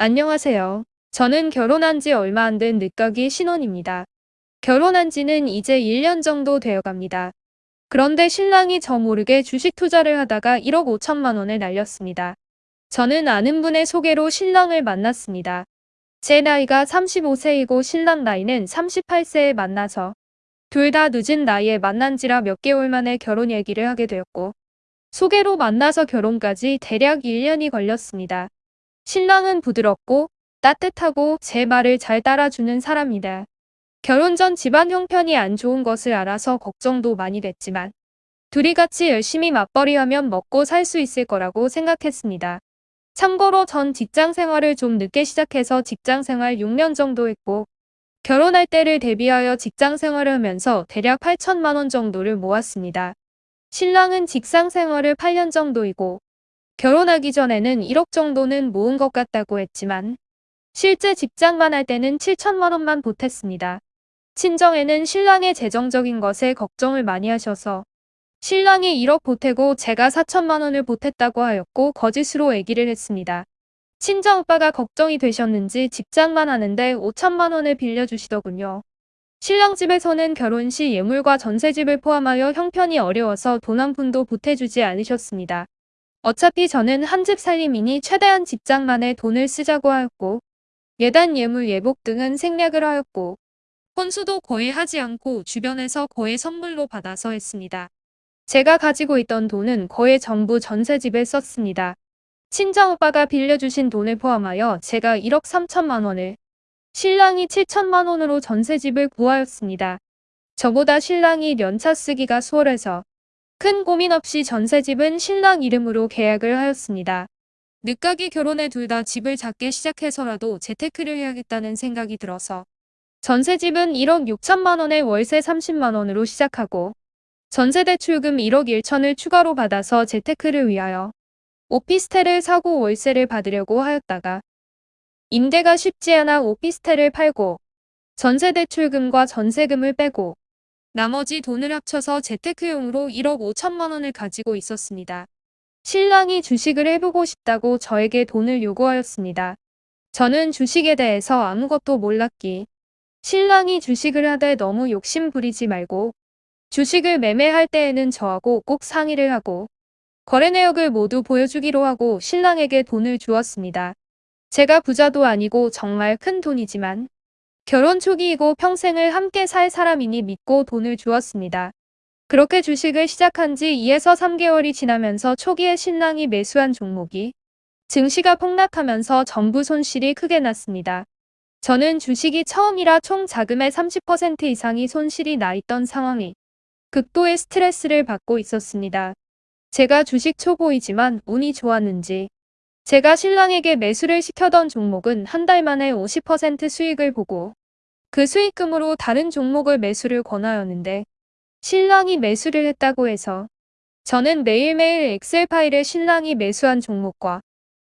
안녕하세요. 저는 결혼한 지 얼마 안 된 늦가기 신혼입니다. 결혼한 지는 이제 1년 정도 되어 갑니다. 그런데 신랑이 저 모르게 주식 투자를 하다가 1억 5천만 원을 날렸습니다. 저는 아는 분의 소개로 신랑을 만났습니다. 제 나이가 35세이고 신랑 나이는 38세에 만나서 둘 다 늦은 나이에 만난 지라 몇 개월 만에 결혼 얘기를 하게 되었고 소개로 만나서 결혼까지 대략 1년이 걸렸습니다. 신랑은 부드럽고 따뜻하고 제 말을 잘 따라주는 사람이다. 결혼 전 집안 형편이 안 좋은 것을 알아서 걱정도 많이 됐지만 둘이 같이 열심히 맞벌이하면 먹고 살 수 있을 거라고 생각했습니다. 참고로 전 직장 생활을 좀 늦게 시작해서 직장 생활 6년 정도 했고 결혼할 때를 대비하여 직장 생활을 하면서 대략 8천만 원 정도를 모았습니다. 신랑은 직장 생활을 8년 정도이고 결혼하기 전에는 1억 정도는 모은 것 같다고 했지만 실제 직장만 할 때는 7천만 원만 보탰습니다. 친정에는 신랑의 재정적인 것에 걱정을 많이 하셔서 신랑이 1억 보태고 제가 4천만 원을 보탰다고 하였고 거짓으로 얘기를 했습니다. 친정오빠가 걱정이 되셨는지 직장만 하는데 5천만 원을 빌려주시더군요. 신랑 집에서는 결혼 시 예물과 전세집을 포함하여 형편이 어려워서 돈 한 푼도 보태주지 않으셨습니다. 어차피 저는 한 집 살림이니 최대한 직장만에 돈을 쓰자고 하였고 예단 예물 예복 등은 생략을 하였고 혼수도 거의 하지 않고 주변에서 거의 선물로 받아서 했습니다. 제가 가지고 있던 돈은 거의 전부 전세집에 썼습니다. 친정오빠가 빌려주신 돈을 포함하여 제가 1억 3천만 원을 신랑이 7천만 원으로 전세집을 구하였습니다. 저보다 신랑이 연차 쓰기가 수월해서 큰 고민 없이 전세집은 신랑 이름으로 계약을 하였습니다. 늦가기 결혼에 둘 다 집을 작게 시작해서라도 재테크를 해야겠다는 생각이 들어서 전세집은 1억 6천만 원에 월세 30만 원으로 시작하고 전세대출금 1억 1천을 추가로 받아서 재테크를 위하여 오피스텔을 사고 월세를 받으려고 하였다가 임대가 쉽지 않아 오피스텔을 팔고 전세대출금과 전세금을 빼고 나머지 돈을 합쳐서 재테크용으로 1억 5천만 원을 가지고 있었습니다. 신랑이 주식을 해보고 싶다고 저에게 돈을 요구하였습니다. 저는 주식에 대해서 아무것도 몰랐기. 신랑이 주식을 하되 너무 욕심 부리지 말고 주식을 매매할 때에는 저하고 꼭 상의를 하고 거래 내역을 모두 보여주기로 하고 신랑에게 돈을 주었습니다. 제가 부자도 아니고 정말 큰 돈이지만 결혼 초기이고 평생을 함께 살 사람이니 믿고 돈을 주었습니다. 그렇게 주식을 시작한 지 2에서 3개월이 지나면서 초기에 신랑이 매수한 종목이 증시가 폭락하면서 전부 손실이 크게 났습니다. 저는 주식이 처음이라 총 자금의 30% 이상이 손실이 나 있던 상황이 극도의 스트레스를 받고 있었습니다. 제가 주식 초보이지만 운이 좋았는지 제가 신랑에게 매수를 시켜던 종목은 한 달 만에 50% 수익을 보고 그 수익금으로 다른 종목을 매수를 권하였는데 신랑이 매수를 했다고 해서 저는 매일매일 엑셀 파일에 신랑이 매수한 종목과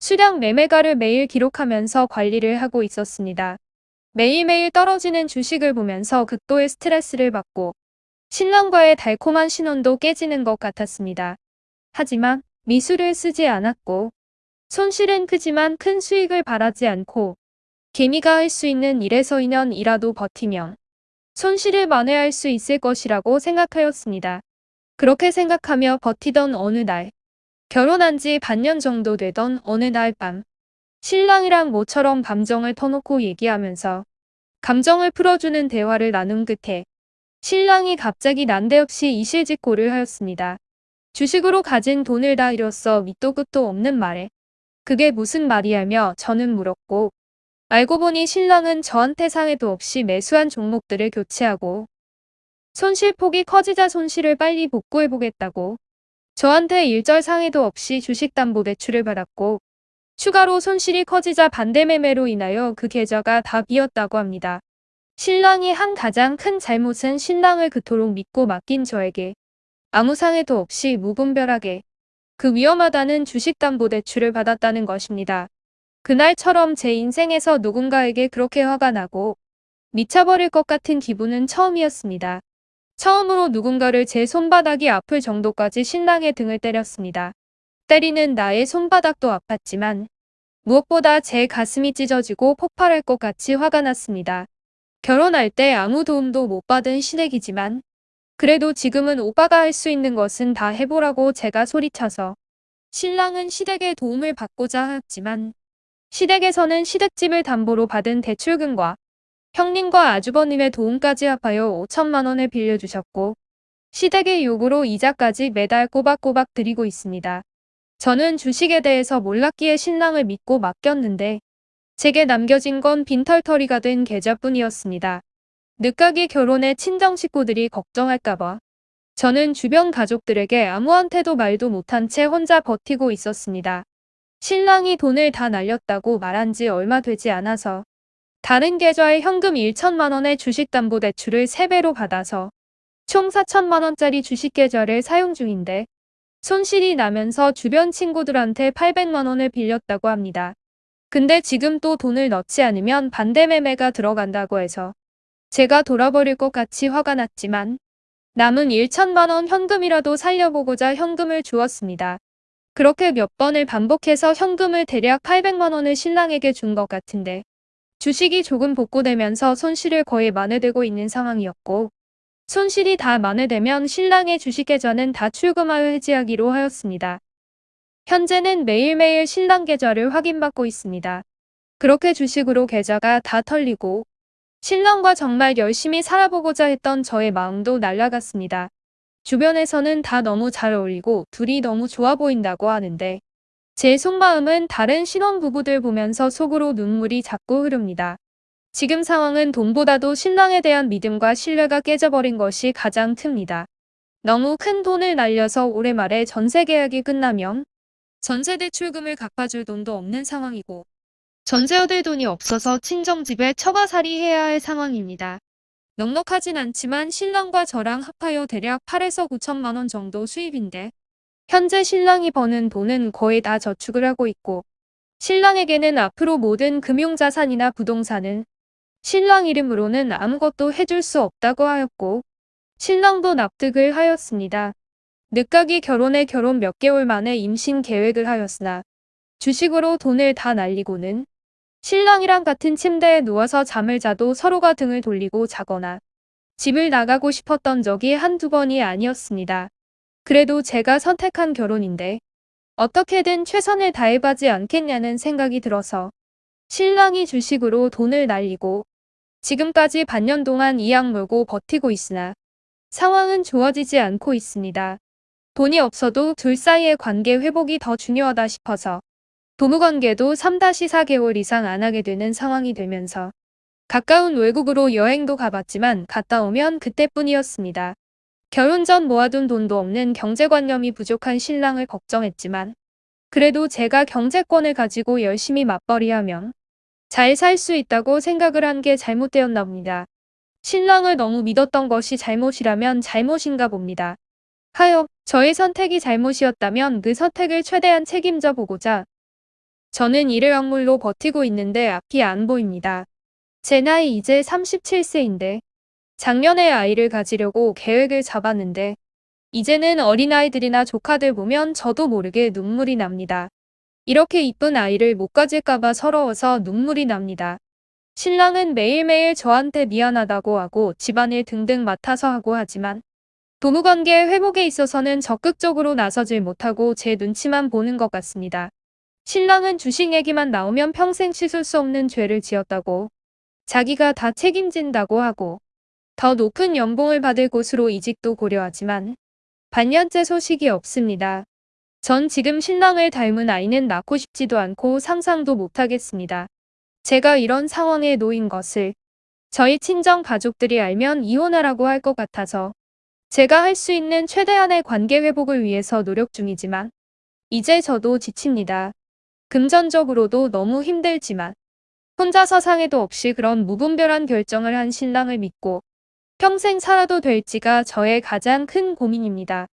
수량 매매가를 매일 기록하면서 관리를 하고 있었습니다. 매일매일 떨어지는 주식을 보면서 극도의 스트레스를 받고 신랑과의 달콤한 신혼도 깨지는 것 같았습니다. 하지만 미술을 쓰지 않았고 손실은 크지만 큰 수익을 바라지 않고 개미가 할 수 있는 일에서 2년이라도 버티면 손실을 만회할 수 있을 것이라고 생각하였습니다. 그렇게 생각하며 버티던 어느 날 결혼한 지 반년 정도 되던 어느 날 밤 신랑이랑 모처럼 감정을 터놓고 얘기하면서 감정을 풀어주는 대화를 나눈 끝에 신랑이 갑자기 난데없이 이실직고를 하였습니다. 주식으로 가진 돈을 다 잃었어 밑도 끝도 없는 말에 그게 무슨 말이냐며 저는 물었고 알고 보니 신랑은 저한테 상해도 없이 매수한 종목들을 교체하고 손실폭이 커지자 손실을 빨리 복구해보겠다고 저한테 일절 상해도 없이 주식담보대출을 받았고 추가로 손실이 커지자 반대매매로 인하여 그 계좌가 다 비었다고 합니다. 신랑이 한 가장 큰 잘못은 신랑을 그토록 믿고 맡긴 저에게 아무 상해도 없이 무분별하게 그 위험하다는 주식담보대출을 받았다는 것입니다. 그날처럼 제 인생에서 누군가에게 그렇게 화가 나고 미쳐버릴 것 같은 기분은 처음이었습니다. 처음으로 누군가를 제 손바닥이 아플 정도까지 신랑의 등을 때렸습니다. 때리는 나의 손바닥도 아팠지만 무엇보다 제 가슴이 찢어지고 폭발할 것 같이 화가 났습니다. 결혼할 때 아무 도움도 못 받은 시댁이지만 그래도 지금은 오빠가 할 수 있는 것은 다 해보라고 제가 소리쳐서 신랑은 시댁의 도움을 받고자 하였지만 시댁에서는 시댁집을 담보로 받은 대출금과 형님과 아주버님의 도움까지 합하여 5천만 원을 빌려주셨고 시댁의 요구로 이자까지 매달 꼬박꼬박 드리고 있습니다. 저는 주식에 대해서 몰랐기에 신랑을 믿고 맡겼는데 제게 남겨진 건 빈털터리가 된 계좌뿐이었습니다. 늦가기 결혼에 친정 식구들이 걱정할까봐 저는 주변 가족들에게 아무한테도 말도 못한 채 혼자 버티고 있었습니다. 신랑이 돈을 다 날렸다고 말한 지 얼마 되지 않아서 다른 계좌에 현금 1천만 원의 주식담보대출을 3배로 받아서 총 4천만 원짜리 주식계좌를 사용 중인데 손실이 나면서 주변 친구들한테 800만 원을 빌렸다고 합니다. 근데 지금 또 돈을 넣지 않으면 반대 매매가 들어간다고 해서 제가 돌아버릴 것 같이 화가 났지만 남은 1천만 원 현금이라도 살려보고자 현금을 주었습니다. 그렇게 몇 번을 반복해서 현금을 대략 800만 원을 신랑에게 준 것 같은데 주식이 조금 복구되면서 손실을 거의 만회되고 있는 상황이었고 손실이 다 만회되면 신랑의 주식계좌는 다 출금하여 해지하기로 하였습니다. 현재는 매일매일 신랑 계좌를 확인받고 있습니다. 그렇게 주식으로 계좌가 다 털리고 신랑과 정말 열심히 살아보고자 했던 저의 마음도 날아갔습니다. 주변에서는 다 너무 잘 어울리고 둘이 너무 좋아 보인다고 하는데 제 속마음은 다른 신혼부부들 보면서 속으로 눈물이 자꾸 흐릅니다. 지금 상황은 돈보다도 신랑에 대한 믿음과 신뢰가 깨져버린 것이 가장 큽니다. 너무 큰 돈을 날려서 올해 말에 전세 계약이 끝나면 전세 대출금을 갚아줄 돈도 없는 상황이고 전세 얻을 돈이 없어서 친정집에 처가살이 해야 할 상황입니다. 넉넉하진 않지만 신랑과 저랑 합하여 대략 8에서 9천만 원 정도 수입인데 현재 신랑이 버는 돈은 거의 다 저축을 하고 있고 신랑에게는 앞으로 모든 금융자산이나 부동산은 신랑 이름으로는 아무것도 해줄 수 없다고 하였고 신랑도 납득을 하였습니다. 늦가기 결혼에 결혼 몇 개월 만에 임신 계획을 하였으나 주식으로 돈을 다 날리고는 신랑이랑 같은 침대에 누워서 잠을 자도 서로가 등을 돌리고 자거나 집을 나가고 싶었던 적이 한두 번이 아니었습니다. 그래도 제가 선택한 결혼인데 어떻게든 최선을 다해봐지 않겠냐는 생각이 들어서 신랑이 주식으로 돈을 날리고 지금까지 반년 동안 이악 물고 버티고 있으나 상황은 좋아지지 않고 있습니다. 돈이 없어도 둘 사이의 관계 회복이 더 중요하다 싶어서 부부관계도 3-4개월 이상 안 하게 되는 상황이 되면서 가까운 외국으로 여행도 가봤지만 갔다 오면 그때뿐이었습니다. 결혼 전 모아둔 돈도 없는 경제관념이 부족한 신랑을 걱정했지만 그래도 제가 경제권을 가지고 열심히 맞벌이하면 잘 살 수 있다고 생각을 한 게 잘못되었나 봅니다. 신랑을 너무 믿었던 것이 잘못이라면 잘못인가 봅니다. 하여 저의 선택이 잘못이었다면 그 선택을 최대한 책임져 보고자 저는 이를 악물로 버티고 있는데 앞이 안 보입니다. 제 나이 이제 37세인데 작년에 아이를 가지려고 계획을 잡았는데 이제는 어린아이들이나 조카들 보면 저도 모르게 눈물이 납니다. 이렇게 이쁜 아이를 못 가질까봐 서러워서 눈물이 납니다. 신랑은 매일매일 저한테 미안하다고 하고 집안일 등등 맡아서 하고 하지만 부부관계 회복에 있어서는 적극적으로 나서질 못하고 제 눈치만 보는 것 같습니다. 신랑은 주식 얘기만 나오면 평생 씻을 수 없는 죄를 지었다고 자기가 다 책임진다고 하고 더 높은 연봉을 받을 곳으로 이직도 고려하지만 반년째 소식이 없습니다. 전 지금 신랑을 닮은 아이는 낳고 싶지도 않고 상상도 못하겠습니다. 제가 이런 상황에 놓인 것을 저희 친정 가족들이 알면 이혼하라고 할 것 같아서 제가 할 수 있는 최대한의 관계 회복을 위해서 노력 중이지만 이제 저도 지칩니다. 금전적으로도 너무 힘들지만 혼자서 상해도 없이 그런 무분별한 결정을 한 신랑을 믿고 평생 살아도 될지가 저의 가장 큰 고민입니다.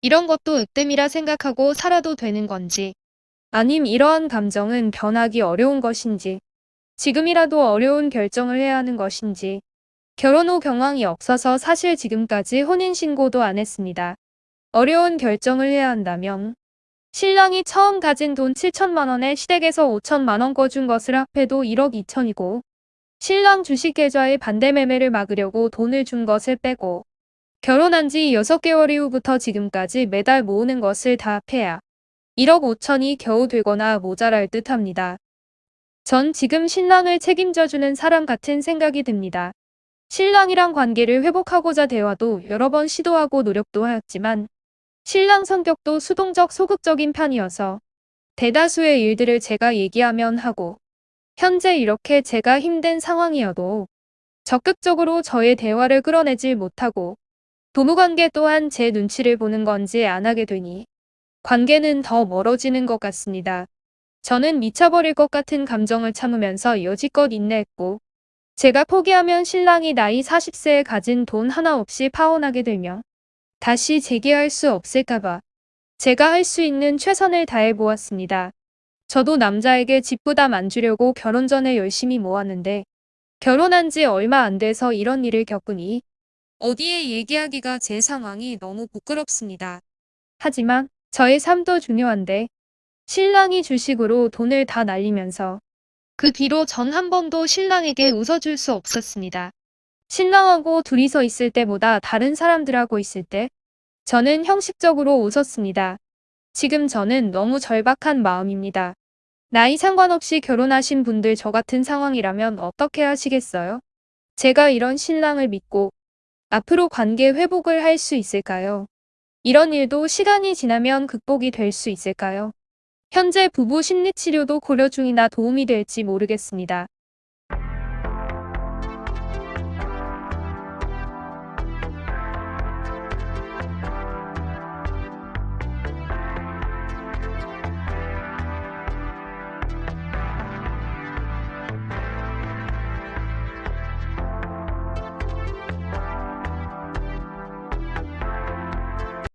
이런 것도 으뜸이라 생각하고 살아도 되는 건지 아님 이러한 감정은 변하기 어려운 것인지 지금이라도 어려운 결정을 해야 하는 것인지 결혼 후 경황이 없어서 사실 지금까지 혼인신고도 안 했습니다. 어려운 결정을 해야 한다면 신랑이 처음 가진 돈 7천만 원에 시댁에서 5천만 원 꺼준 것을 합해도 1억 2천이고 신랑 주식 계좌의 반대 매매를 막으려고 돈을 준 것을 빼고 결혼한 지 6개월 이후부터 지금까지 매달 모으는 것을 다 합해야 1억 5천이 겨우 되거나 모자랄 듯 합니다. 전 지금 신랑을 책임져주는 사람 같은 생각이 듭니다. 신랑이랑 관계를 회복하고자 대화도 여러 번 시도하고 노력도 하였지만 신랑 성격도 수동적 소극적인 편이어서 대다수의 일들을 제가 얘기하면 하고 현재 이렇게 제가 힘든 상황이어도 적극적으로 저의 대화를 끌어내질 못하고 부부관계 또한 제 눈치를 보는 건지 안 하게 되니 관계는 더 멀어지는 것 같습니다. 저는 미쳐버릴 것 같은 감정을 참으면서 여지껏 인내했고 제가 포기하면 신랑이 나이 40세에 가진 돈 하나 없이 파혼하게 되며 다시 재기할 수 없을까봐 제가 할 수 있는 최선을 다해 보았습니다. 저도 남자에게 집 부담 안 주려고 결혼 전에 열심히 모았는데 결혼한 지 얼마 안 돼서 이런 일을 겪으니 어디에 얘기하기가 제 상황이 너무 부끄럽습니다. 하지만 저의 삶도 중요한데 신랑이 주식으로 돈을 다 날리면서 그 뒤로 전 한 번도 신랑에게 웃어줄 수 없었습니다. 신랑하고 둘이서 있을 때보다 다른 사람들하고 있을 때 저는 형식적으로 웃었습니다. 지금 저는 너무 절박한 마음입니다. 나이 상관없이 결혼하신 분들 저 같은 상황이라면 어떻게 하시겠어요? 제가 이런 신랑을 믿고 앞으로 관계 회복을 할 수 있을까요? 이런 일도 시간이 지나면 극복이 될 수 있을까요? 현재 부부 심리치료도 고려 중이나 도움이 될지 모르겠습니다.